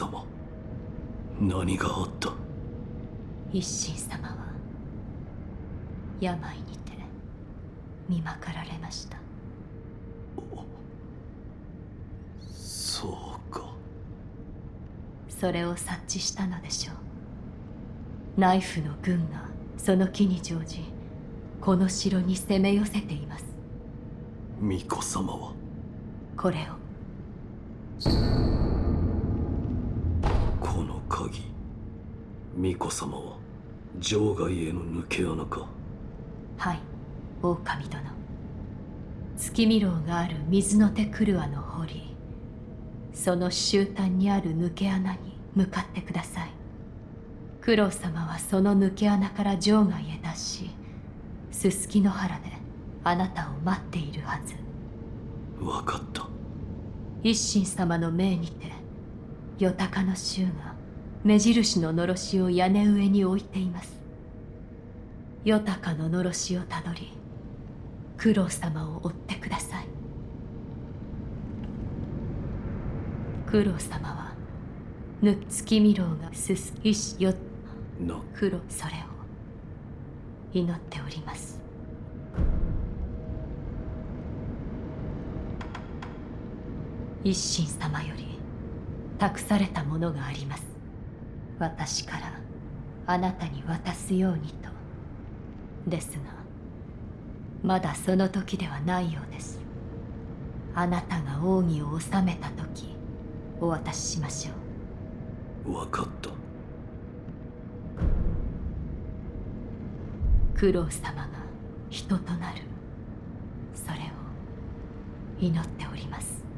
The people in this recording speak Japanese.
様。何があった？一心様は病にて見まかられました。そうか。それを察知したのでしょう。ナイフの軍がその木に乗じこの城に攻め寄せています。巫女様は？これを鍵。巫女様は場外への抜け穴か？はい。狼殿。月見楼がある水の手クルアの堀。その終端にある抜け穴に向かってください。九郎様はその抜け穴から場外へ脱しすすきの原であなたを待っているはず。分かった。一心様の命にて与高の衆が目印ののろしを屋根上に置いています。与高ののろしをたどり九郎様を追ってください。九郎様はぬ月見楼がすすいしよな九郎それを祈っております。一心様より託されたものがあります私からあなたに渡すようにと。ですがまだその時ではないようです。あなたが奥義を収めた時お渡ししましょ分かった。う九郎様が人となる。それを祈っております